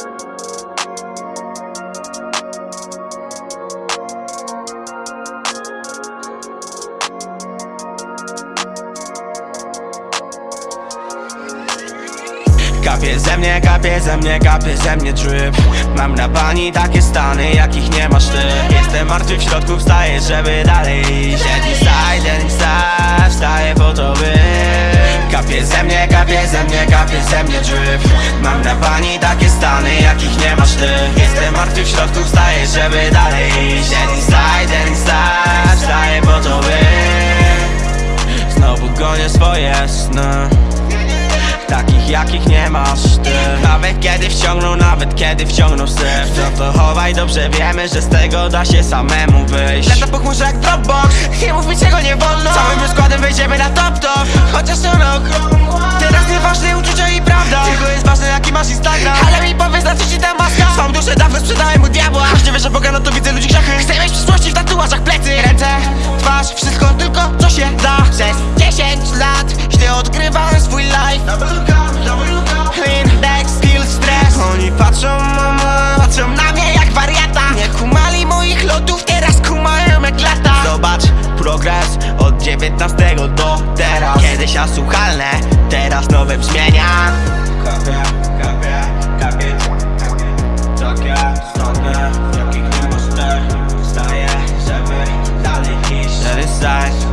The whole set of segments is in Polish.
Kapie ze mnie, kapie ze mnie, kapie ze mnie drip Mam na bani takie stany, jakich nie masz ty. Jestem martwy w środku, wstaję, żeby dalej iść. Jeden side, jeden side, wstaję po to Kapie ze mnie, kapie ze mnie, kapie ze mnie drip Mam na bani takie stany, jakich nie masz ty Jestem martwy w środku, wstaję, żeby dalej iść. Jeden side, jeden side, wstaję po to by Znowu gonię swoje sny. Takich jakich nie masz ty. Nawet kiedy wciągną, nawet kiedy wciągną syf. To to chowaj, dobrze wiemy, że z tego da się samemu wyjść. Lata po chmurze jak Dropbox. Nie mów mi patrzą, mama, patrzą na mnie jak wariata Nie kumali moich lotów, teraz kumają jak lata Zobacz progres od 19 do teraz Kiedyś asłuchalne, teraz nowe brzmienia Kapie, kapie, kapie, Takie stronę, jakich nie ty Wstaję, żeby dalej iść Żeby zajść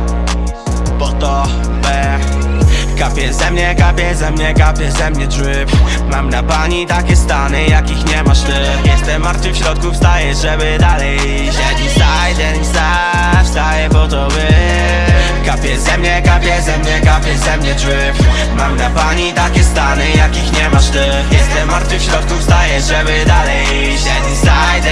Kapie ze mnie, kapie ze mnie, kapie ze mnie drip. Mam na bani takie stany, jakich nie masz ty. Jestem martwy w środku, wstaję, żeby dalej iść Jeden side, jeden side, wstaję po to by. Kapie ze mnie, kapie ze mnie, kapie ze mnie drip. Mam na bani takie stany, jakich nie masz ty. Jestem martwy w środku, wstaję, żeby dalej iść Jeden side, jeden side